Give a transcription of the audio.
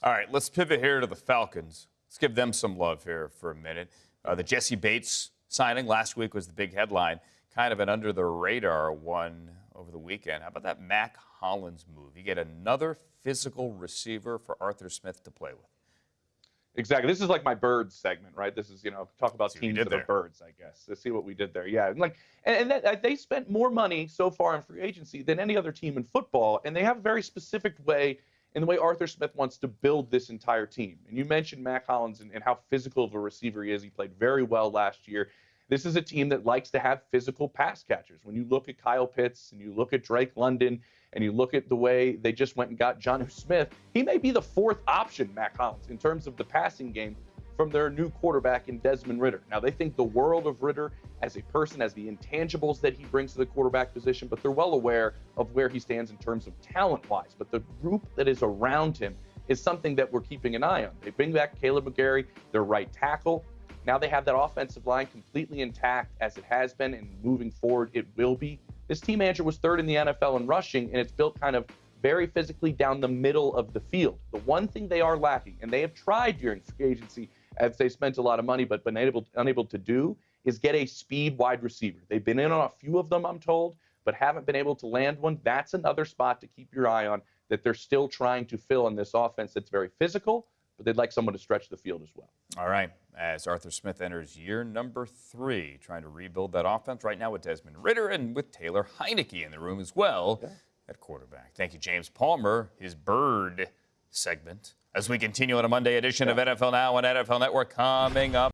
All right, let's pivot here to the Falcons. Let's give them some love here for a minute. Uh, the Jessie Bates signing last week was the big headline, kind of an under the radar one over the weekend. How about that Mack Hollins move? You get another physical receiver for Arthur Smith to play with. Exactly. This is like my birds segment, right? This is, you know, talk about teams that there. are birds, I guess. Let's see what we did there. Yeah. And like, and, and that, they spent more money so far in free agency than any other team in football. And they have a very specific way in the way Arthur Smith wants to build this entire team. And you mentioned Mack Hollins and, and how physical of a receiver he is. He played very well last year. This is a team that likes to have physical pass catchers. When you look at Kyle Pitts and you look at Drake London and you look at the way they just went and got Jonnu Smith, he may be the fourth option, Mack Hollins, in terms of the passing game from their new quarterback in Desmond Ridder. Now, they think the world of Ridder as a person, as the intangibles that he brings to the quarterback position, but they're well aware of where he stands in terms of talent wise. But the group that is around him is something that we're keeping an eye on. They bring back Kaleb McGary, their right tackle. Now they have that offensive line completely intact as it has been, and moving forward, it will be. This team, Andrew, was third in the NFL in rushing, and it's built kind of very physically down the middle of the field. The one thing they are lacking, and they have tried during free agency as they spent a lot of money but been able, unable to do, is get a speed wide receiver. They've been in on a few of them, I'm told, but haven't been able to land one. That's another spot to keep your eye on that they're still trying to fill in this offense that's very physical, but they'd like someone to stretch the field as well. All right, as Arthur Smith enters year number three, trying to rebuild that offense right now with Desmond Ridder and with Taylor Heinicke in the room as well at quarterback. Thank you, James Palmer, his bird segment. As we continue on a Monday edition of NFL Now on NFL Network coming up.